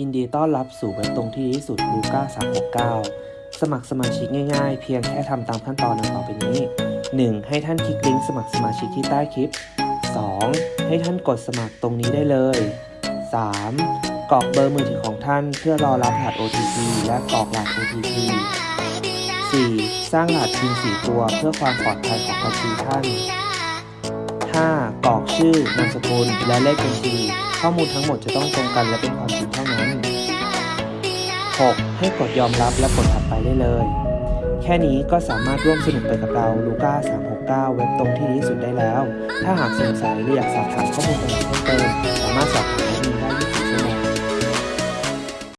ยินดีต้อนรับสู่เว็บตรงที่ดีที่สุดลูก้า369 สมัครสมาชิกง่ายๆ เพียงแค่ทำตามขั้นตอนดังต่อไปนี้ 1. ให้ท่านคลิกลิงก์สมัครสมาชิกที่ใต้คลิป 2. ให้ท่านกดสมัครตรงนี้ได้เลย 3. กรอกเบอร์มือถือของท่านเพื่อรอรับรหัส OTP และกรอกรหัส OTP 4. สร้างรหัสพิน4ตัวเพื่อความปลอดภัยของบัญชีท่าน 5. กรอกชื่อนามสกุล และเลขบัญชี ข้อมูลทั้งหมดจะต้องตรงกันและเป็นความจริงเท่านั้น 6. ให้กดยอมรับและกดถัดไปได้เลย แค่นี้ก็สามารถร่วมสนุกไปกับเราลูก้า369 เว็บตรงที่ดีที่สุดได้แล้ว ถ้าหากสงสัยหรืออยากสอบถามข้อมูลต่างๆเพิ่มเติมสามารถสอบถาม